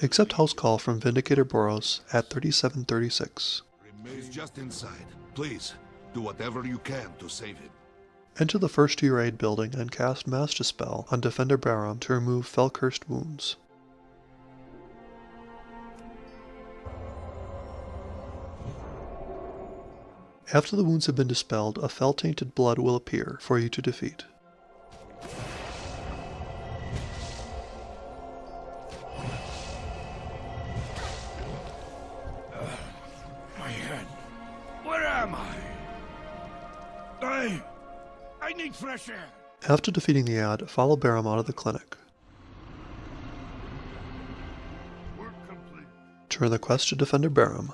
Accept house call from Vindicator Boros at 3736. Remains just inside. Please, do whatever you can to save him. Enter the first to your aid building and cast Mass Dispel on Defender Barum to remove Felcursed wounds. After the wounds have been dispelled, a fel tainted blood will appear for you to defeat. I. I need fresh air. After defeating the ad, follow Barum out of the clinic. Turn the quest to Defender Barum.